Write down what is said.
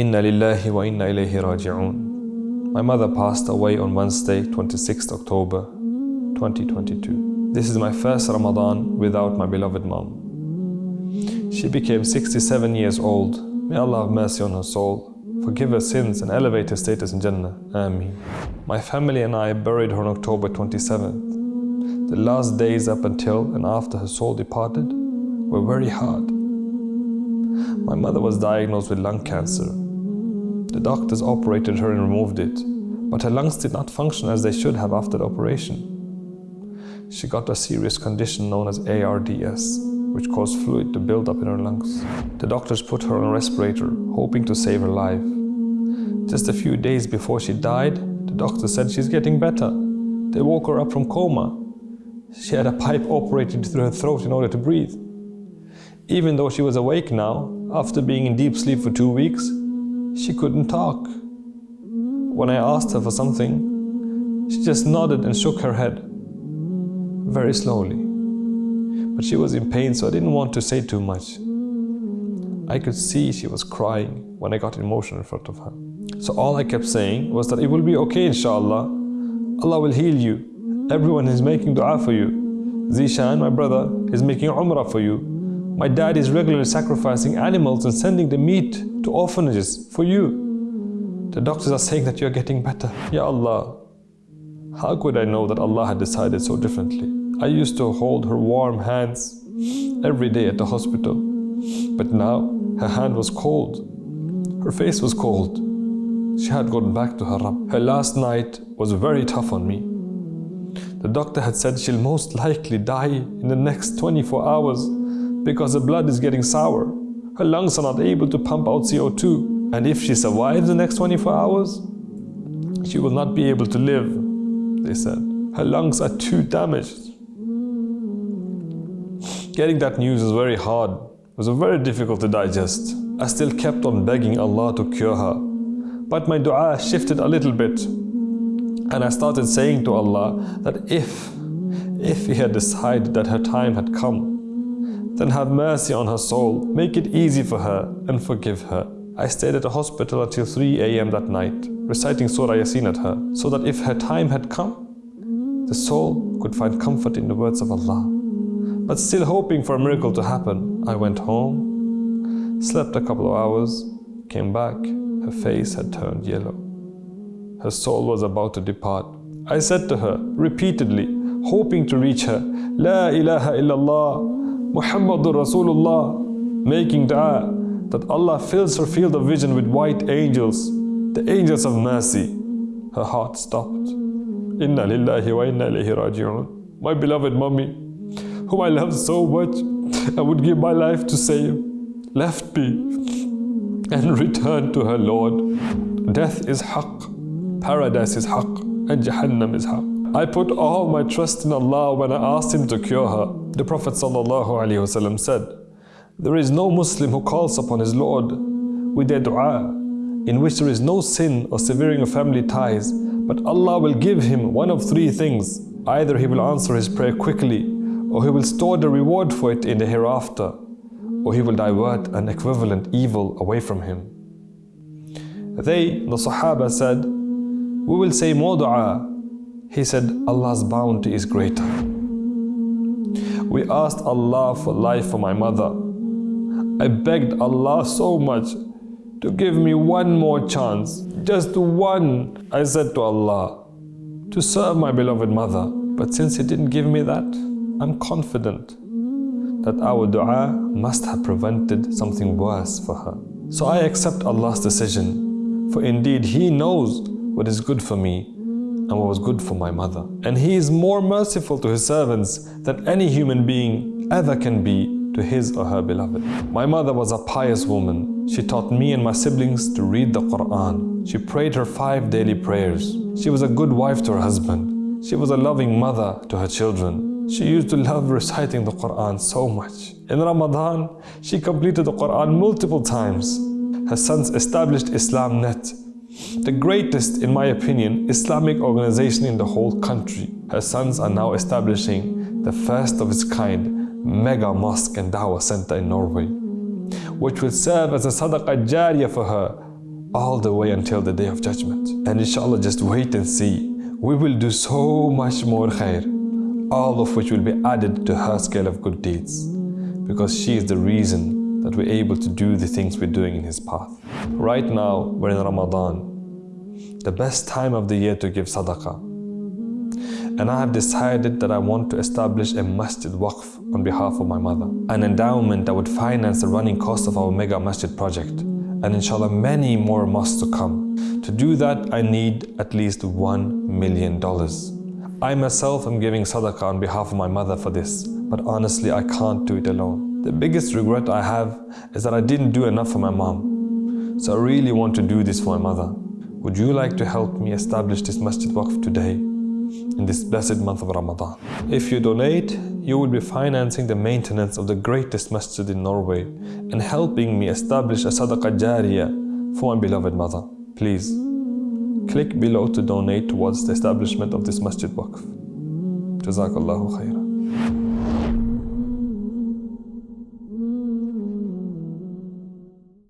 Inna lillahi wa inna ilayhi raji'un. My mother passed away on Wednesday, 26th October 2022. This is my first Ramadan without my beloved mom. She became 67 years old. May Allah have mercy on her soul, forgive her sins and elevate her status in Jannah. Ameen. My family and I buried her on October 27th. The last days up until and after her soul departed were very hard. My mother was diagnosed with lung cancer the doctors operated her and removed it, but her lungs did not function as they should have after the operation. She got a serious condition known as ARDS, which caused fluid to build up in her lungs. The doctors put her on a respirator, hoping to save her life. Just a few days before she died, the doctor said she's getting better. They woke her up from coma. She had a pipe operated through her throat in order to breathe. Even though she was awake now, after being in deep sleep for two weeks, she couldn't talk. When I asked her for something, she just nodded and shook her head, very slowly. But she was in pain, so I didn't want to say too much. I could see she was crying when I got emotional in front of her. So all I kept saying was that it will be okay, inshallah. Allah will heal you. Everyone is making dua for you. Zishan, my brother, is making umrah for you. My dad is regularly sacrificing animals and sending the meat to orphanages for you. The doctors are saying that you're getting better. Ya Allah, how could I know that Allah had decided so differently? I used to hold her warm hands every day at the hospital. But now her hand was cold. Her face was cold. She had gone back to her Rabb. Her last night was very tough on me. The doctor had said she'll most likely die in the next 24 hours because the blood is getting sour. Her lungs are not able to pump out CO2. And if she survives the next 24 hours, she will not be able to live, they said. Her lungs are too damaged. Getting that news was very hard. It was very difficult to digest. I still kept on begging Allah to cure her. But my dua shifted a little bit. And I started saying to Allah that if, if He had decided that her time had come, then have mercy on her soul, make it easy for her, and forgive her. I stayed at the hospital until 3 a.m. that night, reciting Surah Yasin at her, so that if her time had come, the soul could find comfort in the words of Allah. But still hoping for a miracle to happen, I went home, slept a couple of hours, came back, her face had turned yellow. Her soul was about to depart. I said to her repeatedly, hoping to reach her, La ilaha illallah, Muhammadur Rasulullah, making dua that Allah fills her field of vision with white angels, the angels of mercy. Her heart stopped. Inna lillahi wa inna ilayhi raji'un. My beloved mommy, whom I love so much, I would give my life to save, left me and returned to her Lord. Death is haqq, paradise is haqq, and Jahannam is haqq. I put all my trust in Allah when I asked Him to cure her. The Prophet ﷺ said, There is no Muslim who calls upon his Lord with a dua in which there is no sin or severing of family ties, but Allah will give him one of three things. Either He will answer his prayer quickly, or He will store the reward for it in the hereafter, or He will divert an equivalent evil away from him. They, the Sahaba said, We will say more dua he said, Allah's bounty is greater. We asked Allah for life for my mother. I begged Allah so much to give me one more chance, just one, I said to Allah, to serve my beloved mother. But since He didn't give me that, I'm confident that our dua must have prevented something worse for her. So I accept Allah's decision, for indeed He knows what is good for me and what was good for my mother. And He is more merciful to His servants than any human being ever can be to his or her beloved. My mother was a pious woman. She taught me and my siblings to read the Quran. She prayed her five daily prayers. She was a good wife to her husband. She was a loving mother to her children. She used to love reciting the Quran so much. In Ramadan, she completed the Quran multiple times. Her sons established Islam Net the greatest, in my opinion, Islamic organization in the whole country. Her sons are now establishing the first of its kind mega mosque and dawah center in Norway, which will serve as a sadaqah jariyah for her all the way until the day of judgment. And inshallah, just wait and see. We will do so much more khair, all of which will be added to her scale of good deeds. Because she is the reason that we're able to do the things we're doing in His path. Right now, we're in Ramadan, the best time of the year to give sadaqah. And I have decided that I want to establish a masjid waqf on behalf of my mother. An endowment that would finance the running cost of our mega masjid project. And inshallah many more mosques to come. To do that, I need at least one million dollars. I myself am giving sadaqah on behalf of my mother for this, but honestly I can't do it alone. The biggest regret I have is that I didn't do enough for my mom. So I really want to do this for my mother. Would you like to help me establish this masjid waqf today? in this blessed month of Ramadan. If you donate, you will be financing the maintenance of the greatest masjid in Norway and helping me establish a sadaqah jariyah for my beloved mother. Please, click below to donate towards the establishment of this masjid waqf. Jazakallahu khairan.